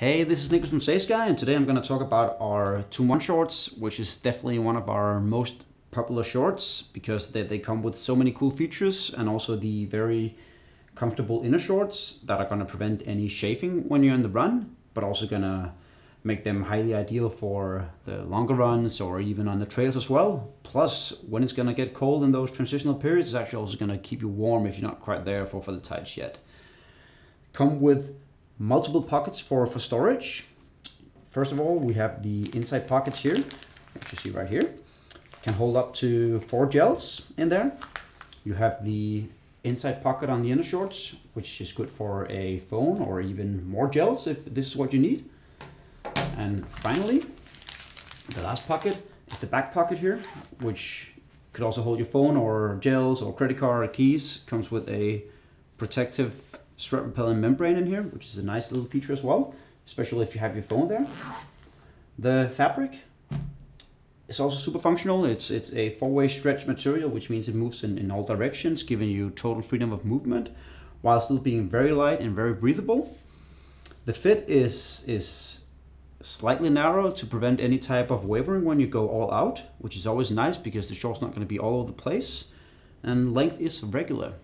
Hey, this is Nicholas from Saysky, and today I'm going to talk about our 2-1 shorts, which is definitely one of our most popular shorts because they, they come with so many cool features and also the very comfortable inner shorts that are going to prevent any chafing when you're in the run, but also going to make them highly ideal for the longer runs or even on the trails as well. Plus, when it's going to get cold in those transitional periods, it's actually also going to keep you warm if you're not quite there for, for the tights yet. Come with multiple pockets for, for storage. First of all, we have the inside pockets here, which you see right here. Can hold up to four gels in there. You have the inside pocket on the inner shorts, which is good for a phone or even more gels if this is what you need. And finally, the last pocket is the back pocket here, which could also hold your phone or gels or credit card or keys. Comes with a protective strep repellent membrane in here, which is a nice little feature as well, especially if you have your phone there. The fabric is also super functional. It's, it's a four-way stretch material, which means it moves in, in all directions, giving you total freedom of movement while still being very light and very breathable. The fit is, is slightly narrow to prevent any type of wavering when you go all out, which is always nice because the short's not going to be all over the place. And length is regular,